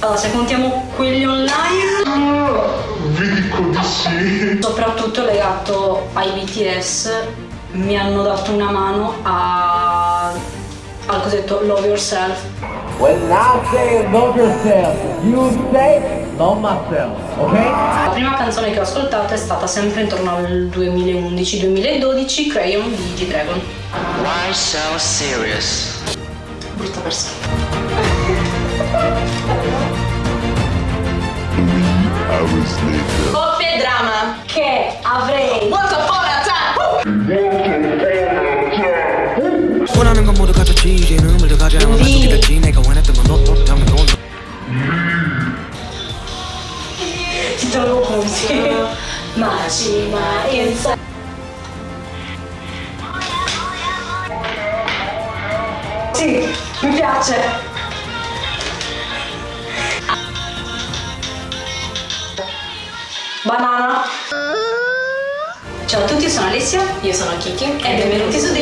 Allora, se contiamo quelli online, Vi dico di sì. soprattutto legato ai BTS, mi hanno dato una mano a, al cosiddetto Love Yourself. When I say love yourself, you say love myself, okay? La prima canzone che ho ascoltato è stata sempre intorno al 2011-2012, Crayon di G-Dragon. Why so serious? Brutta persona. Coppia e drama. Che avrei Once upon a time. 원하는 건 모두 갖췄지 이제는 물려가지 않아 말뚝이 됐지 내가 원했던 건 너도 잠이 건 ti trovo così. Macima insa. Sì, mi piace. Banana. Ciao a tutti, sono Alessia. Io sono Kiki. E benvenuti su Coccolia.